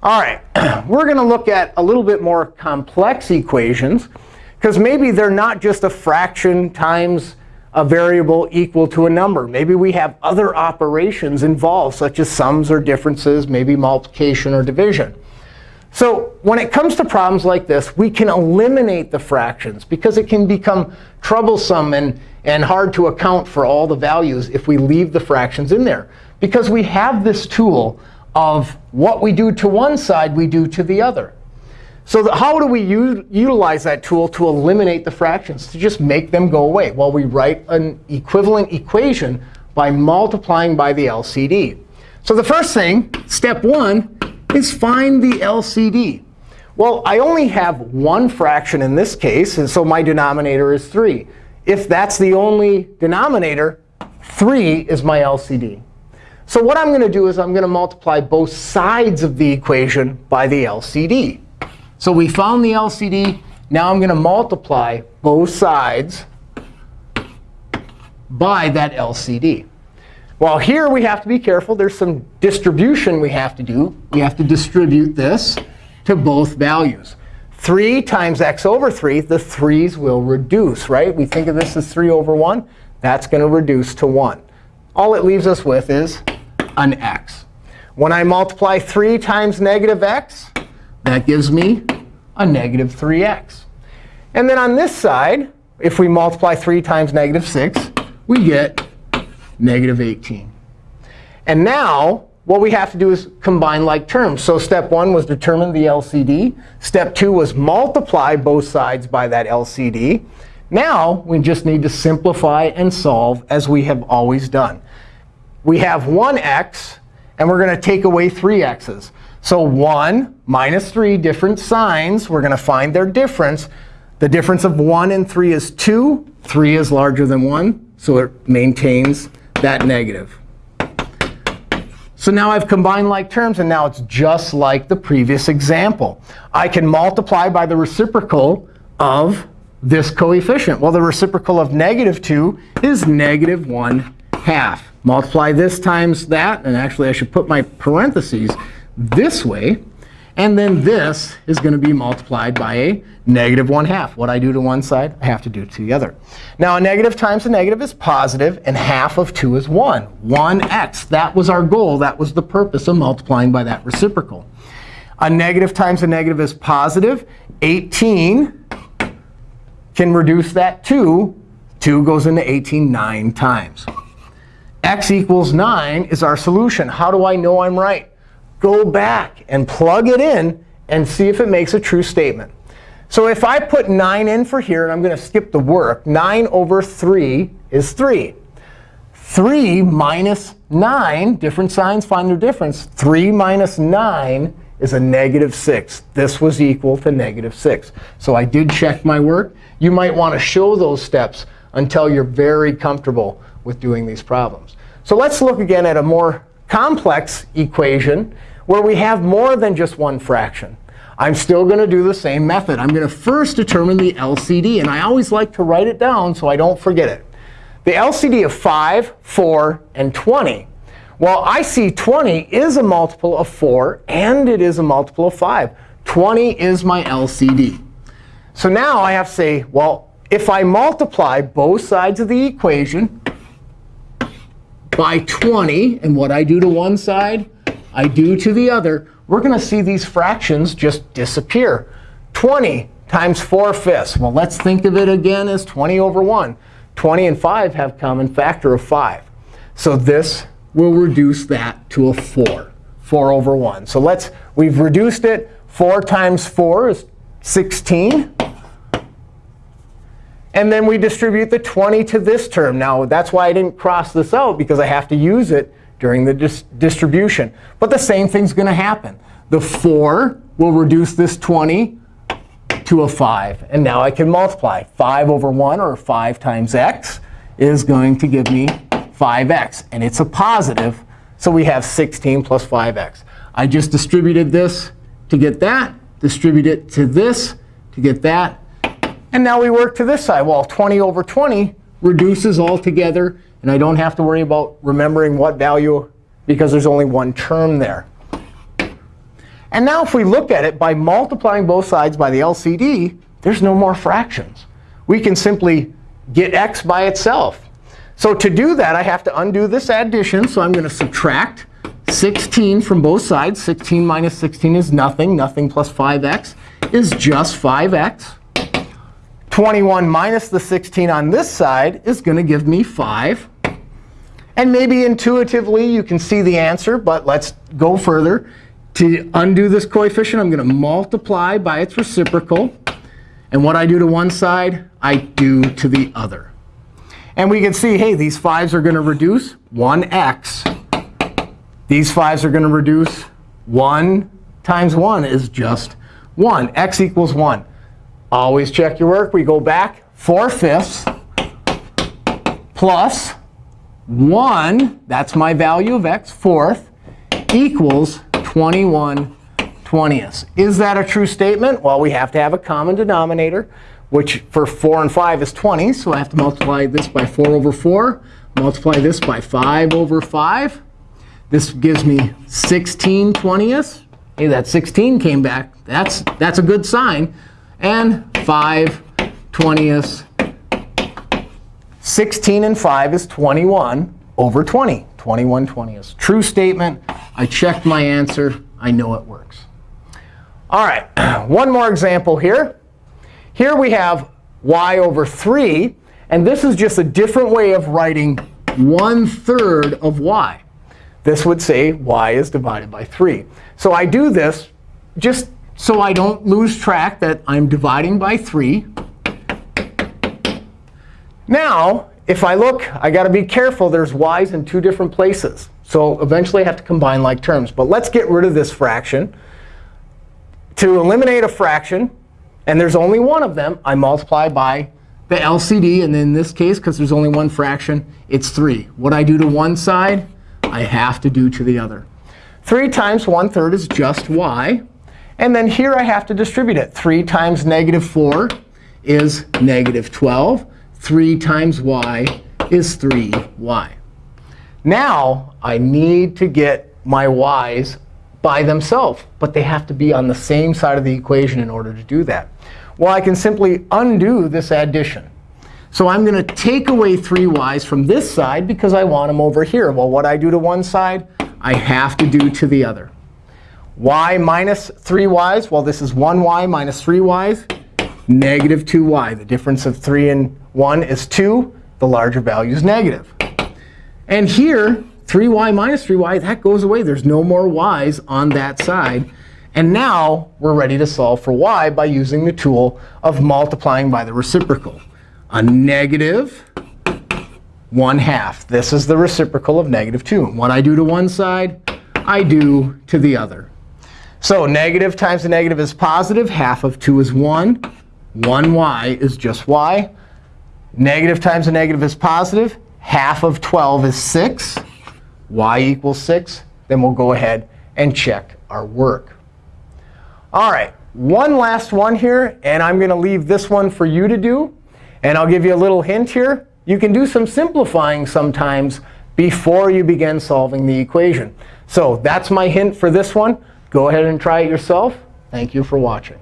All right, we're going to look at a little bit more complex equations. Because maybe they're not just a fraction times a variable equal to a number. Maybe we have other operations involved, such as sums or differences, maybe multiplication or division. So when it comes to problems like this, we can eliminate the fractions because it can become troublesome and, and hard to account for all the values if we leave the fractions in there. Because we have this tool of what we do to one side, we do to the other. So how do we utilize that tool to eliminate the fractions, to just make them go away? Well, we write an equivalent equation by multiplying by the LCD. So the first thing, step one, is find the LCD. Well, I only have one fraction in this case, and so my denominator is 3. If that's the only denominator, 3 is my LCD. So what I'm going to do is I'm going to multiply both sides of the equation by the LCD. So we found the LCD. Now I'm going to multiply both sides by that LCD. Well, here we have to be careful. There's some distribution we have to do. We have to distribute this to both values. 3 times x over 3, the 3's will reduce, right? We think of this as 3 over 1. That's going to reduce to 1. All it leaves us with is an x. When I multiply 3 times negative x, that gives me a negative 3x. And then on this side, if we multiply 3 times negative 6, we get negative 18. And now what we have to do is combine like terms. So step 1 was determine the LCD. Step 2 was multiply both sides by that LCD. Now we just need to simplify and solve as we have always done. We have one x, and we're going to take away three x's. So 1 minus 3, different signs. We're going to find their difference. The difference of 1 and 3 is 2. 3 is larger than 1, so it maintains that negative. So now I've combined like terms, and now it's just like the previous example. I can multiply by the reciprocal of this coefficient. Well, the reciprocal of negative 2 is negative 1 half. Multiply this times that. And actually, I should put my parentheses this way. And then this is going to be multiplied by a negative 1 half. What I do to one side, I have to do to the other. Now, a negative times a negative is positive, and half of 2 is 1. 1x. That was our goal. That was the purpose of multiplying by that reciprocal. A negative times a negative is positive. 18 can reduce that 2. 2 goes into 18 nine times. X equals 9 is our solution. How do I know I'm right? go back and plug it in and see if it makes a true statement. So if I put 9 in for here, and I'm going to skip the work, 9 over 3 is 3. 3 minus 9, different signs find their difference. 3 minus 9 is a negative 6. This was equal to negative 6. So I did check my work. You might want to show those steps until you're very comfortable with doing these problems. So let's look again at a more complex equation where we have more than just one fraction. I'm still going to do the same method. I'm going to first determine the LCD. And I always like to write it down so I don't forget it. The LCD of 5, 4, and 20. Well, I see 20 is a multiple of 4, and it is a multiple of 5. 20 is my LCD. So now I have to say, well, if I multiply both sides of the equation by 20, and what I do to one side, I do to the other, we're going to see these fractions just disappear. 20 times 4 fifths. Well, let's think of it again as 20 over 1. 20 and 5 have common factor of 5. So this will reduce that to a 4, 4 over 1. So let's, we've reduced it. 4 times 4 is 16. And then we distribute the 20 to this term. Now, that's why I didn't cross this out, because I have to use it during the dis distribution. But the same thing's going to happen. The 4 will reduce this 20 to a 5. And now I can multiply. 5 over 1, or 5 times x, is going to give me 5x. And it's a positive, so we have 16 plus 5x. I just distributed this to get that, distribute it to this to get that. And now we work to this side. Well, 20 over 20 reduces all together and I don't have to worry about remembering what value because there's only one term there. And now if we look at it by multiplying both sides by the LCD, there's no more fractions. We can simply get x by itself. So to do that, I have to undo this addition. So I'm going to subtract 16 from both sides. 16 minus 16 is nothing. Nothing plus 5x is just 5x. 21 minus the 16 on this side is going to give me 5. And maybe intuitively you can see the answer, but let's go further. To undo this coefficient, I'm going to multiply by its reciprocal. And what I do to one side, I do to the other. And we can see, hey, these 5s are going to reduce 1x. These 5s are going to reduce 1 times 1 is just 1. x equals 1. Always check your work. We go back 4 fifths plus 1, that's my value of x, fourth, equals 21 20ths. Is that a true statement? Well, we have to have a common denominator, which for 4 and 5 is 20. So I have to multiply this by 4 over 4, multiply this by 5 over 5. This gives me 16 20ths. Hey, that 16 came back. That's, that's a good sign. And 5 20ths. 16 and 5 is 21 over 20. 21 20ths. True statement. I checked my answer. I know it works. All right, one more example here. Here we have y over 3. And this is just a different way of writing 1 third of y. This would say y is divided by 3. So I do this just so I don't lose track that I'm dividing by 3. Now, if I look, i got to be careful. There's y's in two different places. So eventually I have to combine like terms. But let's get rid of this fraction. To eliminate a fraction, and there's only one of them, I multiply by the LCD. And in this case, because there's only one fraction, it's 3. What I do to one side, I have to do to the other. 3 times 1 third is just y. And then here I have to distribute it. 3 times negative 4 is negative 12. 3 times y is 3y. Now I need to get my y's by themselves. But they have to be on the same side of the equation in order to do that. Well, I can simply undo this addition. So I'm going to take away 3y's from this side because I want them over here. Well, what I do to one side, I have to do to the other y minus 3y's, well, this is 1y minus 3y's, negative 2y. The difference of 3 and 1 is 2. The larger value is negative. And here, 3y minus 3y, that goes away. There's no more y's on that side. And now we're ready to solve for y by using the tool of multiplying by the reciprocal. A negative 1 half. This is the reciprocal of negative 2. What I do to one side, I do to the other. So negative times a negative is positive. Half of 2 is 1. 1y is just y. Negative times a negative is positive. Half of 12 is 6. y equals 6. Then we'll go ahead and check our work. All right, one last one here. And I'm going to leave this one for you to do. And I'll give you a little hint here. You can do some simplifying sometimes before you begin solving the equation. So that's my hint for this one. Go ahead and try it yourself. Thank you for watching.